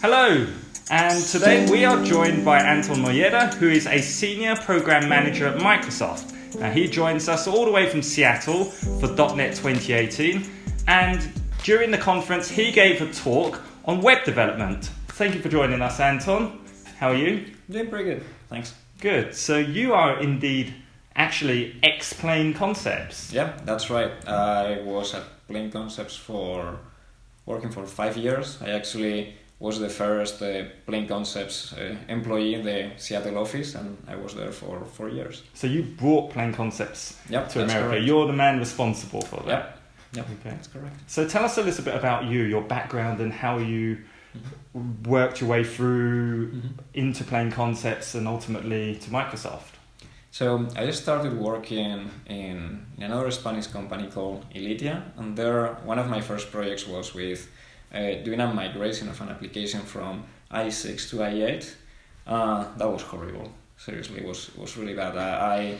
Hello, and today we are joined by Anton Molleda, who is a senior program manager at Microsoft. Now, he joins us all the way from Seattle for .NET 2018, and during the conference, he gave a talk on web development. Thank you for joining us, Anton. How are you? Doing pretty good, thanks. Good. So you are indeed actually ex Plain Concepts. Yeah, that's right. I was at Plain Concepts for working for five years. I actually was the first uh, Plain Concepts uh, employee in the Seattle office, and I was there for four years. So you brought Plain Concepts Yep, to America. correct. You're the man responsible for that. Yep, yep, Okay. that's correct. So tell us a little bit about you, your background, and how you Mm-hmm. worked your way through into Plain Concepts and ultimately to Microsoft. So I just started working in, in another Spanish company called Elitia, and there one of my first projects was with uh, doing a migration of an application from IE6 to IE8. Uh, that was horrible. Seriously, it was it was really bad. I, I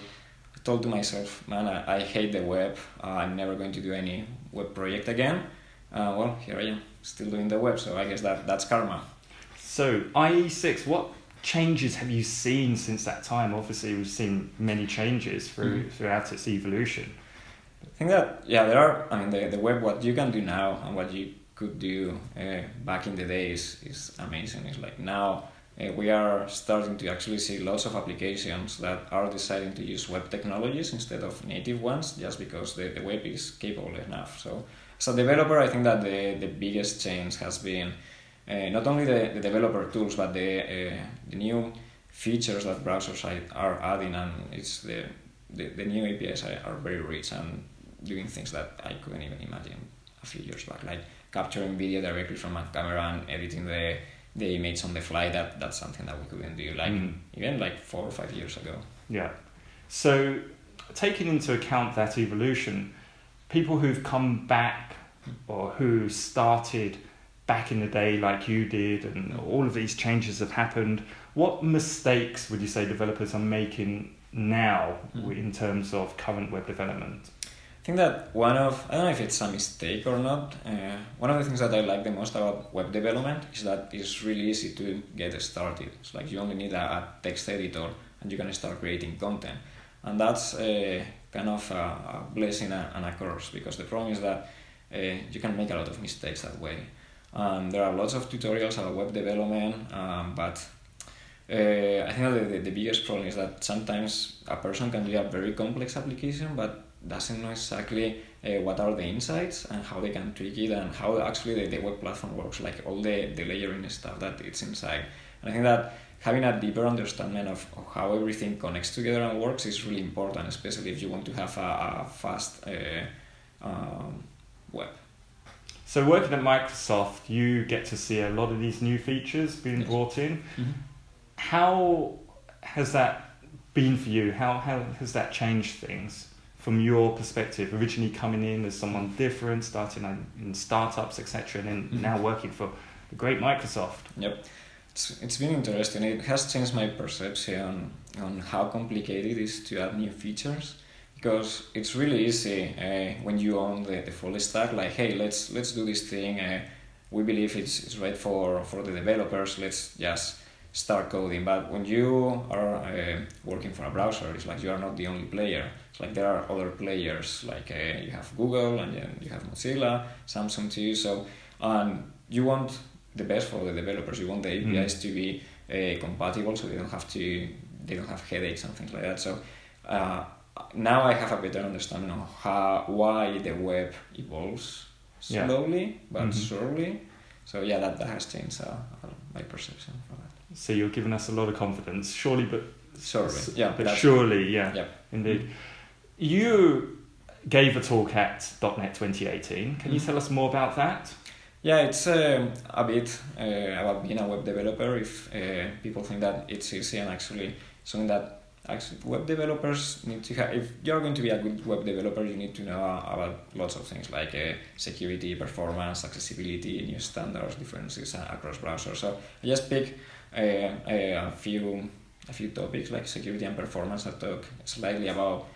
told to myself, man, I, I hate the web. Uh, I'm never going to do any web project again. Uh, well, here I am, still doing the web. So I guess that that's karma. So IE6, what changes have you seen since that time? Obviously, we've seen many changes through Mhm. throughout its evolution. I think that yeah, there are. I mean, the, the web, what you can do now and what you could do uh, back in the days is amazing. It's like now uh, we are starting to actually see lots of applications that are deciding to use web technologies instead of native ones, just because the, the web is capable enough. So as a developer, I think that the the biggest change has been uh, not only the, the developer tools, but the uh, the new features that browsers are- adding, and it's the the, the new APIs are very rich and doing things that I couldn't even imagine a few years back, like capturing video directly from a camera and editing the the image on the fly. That that's something that we couldn't do like Mm. even like four or five years ago. Yeah. So, taking into account that evolution, people who've come back or who started back in the day like you did, and all of these changes have happened, what mistakes would you say developers are making now Mhm. in terms of current web development? I think that one of I don't know if it's a mistake or not. Uh, one of the things that I like the most about web development is that it's really easy to get started. It's like you only need a, a text editor and you can start creating content, and that's uh, kind of a, a blessing and a curse because the problem is that uh, you can make a lot of mistakes that way. Um, there are lots of tutorials about web development, um, but uh, I think the, the biggest problem is that sometimes a person can do a very complex application, but doesn't know exactly uh, what are the insights and how they can tweak it and how actually the, the web platform works, like all the, the layering stuff that it's inside. And I think that having a deeper understanding of, of how everything connects together and works is really important, especially if you want to have a, a fast uh, um, web. So, working at Microsoft, you get to see a lot of these new features being Yes. brought in. How has that been for you? How, how has that changed things from your perspective? Originally coming in as someone different, starting in, in startups, etc., and then Mhm. now working for the great Microsoft. Yep. It's, it's been interesting. It has changed my perception on how complicated it is to add new features because it's really easy uh, when you own the, the full stack like hey let's let's do this thing uh, we believe it's, it's right for, for the developers let's just start coding but when you are uh, working for a browser it's like you are not the only player it's like there are other players like uh, you have google and then you have mozilla samsung too so um, you want the best for the developers. You want the Mm. APIs to be uh, compatible, so they don't have to they don't have headaches and things like that. So uh, now I have a better understanding of how why the web evolves Yeah. slowly but Mhm. surely. So yeah, that, that has changed uh, my perception for that. So you're giving us a lot of confidence, surely, but Surely, yeah, but surely, yeah, Yeah. indeed. You gave a talk at .NET 2018. Can you Mhm. tell us more about that? Yeah, it's um, a bit uh, about being a web developer. If uh, people think that it's easy and actually something that actually web developers need to have. If you're going to be a good web developer, you need to know about lots of things like uh, security, performance, accessibility, new standards, differences uh, across browsers. So I just pick uh, a few a few topics like security and performance. I talk slightly about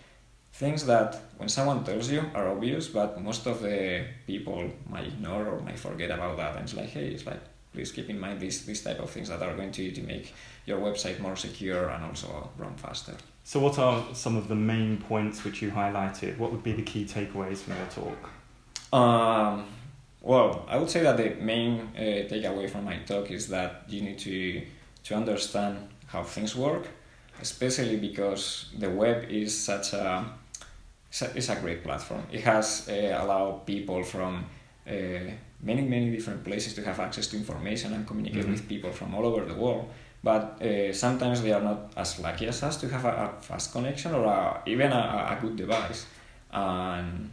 things that when someone tells you are obvious, but most of the people might ignore or might forget about that. And it's like, hey, it's like please keep in mind these these type of things that are going to, to make your website more secure and also run faster. So, what are some of the main points which you highlighted? What would be the key takeaways from your talk? Um, well, I would say that the main uh, takeaway from my talk is that you need to to understand how things work, especially because the web is such a it's a great platform. It has uh, allowed people from many many different places to have access to information and communicate mm-hmm. with people from all over the world but uh, sometimes they are not as lucky as us to have a, a fast connection or a, even a, a, good device. And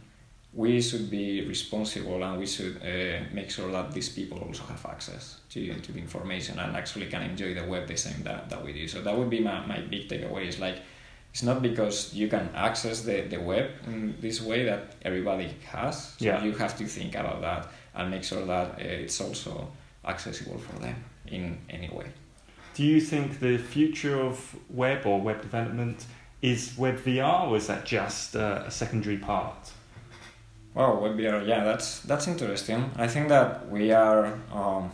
we should be responsible and we should uh, make sure that these people also have access to, to the information and actually can enjoy the web the same that, that we do. So that would be my, my big takeaway is like, it's not because you can access the, the web in this way that everybody has. So yeah. you have to think about that and make sure that uh, it's also accessible for them in any way. Do you think the future of web or web development is web VR, or is that just uh, a secondary part? Well, web VR, yeah, that's that's interesting. I think that we are um,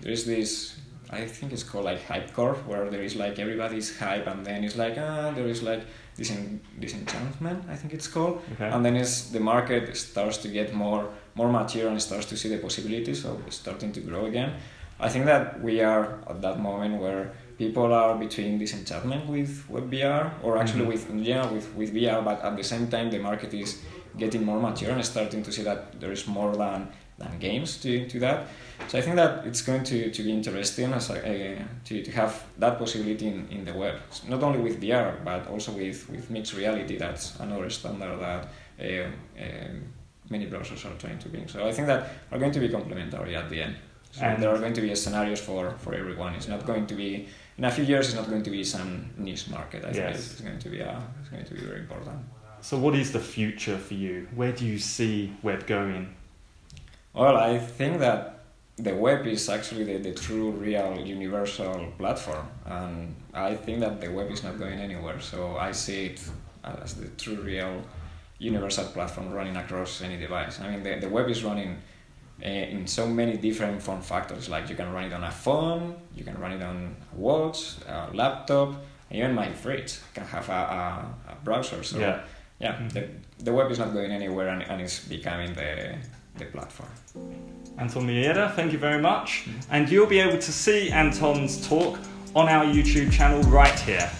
there is this. I think it's called like hype curve, where there is like everybody's hype, and then it's like ah, there is like this disenchantment. I think it's called, okay. and then it's the market starts to get more more mature and starts to see the possibilities of starting to grow again. I think that we are at that moment where people are between disenchantment with WebVR or actually mm-hmm. with yeah with, with VR, but at the same time the market is getting more mature and starting to see that there is more than than games to, to that. So I think that it's going to, to be interesting as a, uh, to, to have that possibility in, in the web, not only with VR but also with, with mixed reality. That's another standard that uh, uh, many browsers are trying to bring. So I think that are going to be complementary at the end. So and there are going to be scenarios for, for everyone. It's not going to be in a few years. It's not going to be some niche market. I yes. think it's going to be a, it's going to be very important. So, what is the future for you? Where do you see web going? Well, I think that the web is actually the, the true, real, universal platform, and I think that the web is not going anywhere. So I see it as the true, real, universal platform running across any device. I mean, the, the web is running uh, in so many different form factors. Like you can run it on a phone, you can run it on a watch, a laptop, even my fridge can have a, a, a browser. So yeah, yeah mm-hmm. the, the web is not going anywhere and, and it's becoming the, the platform. Anton Molleda, thank you very much. And you'll be able to see Anton's talk on our YouTube channel right here.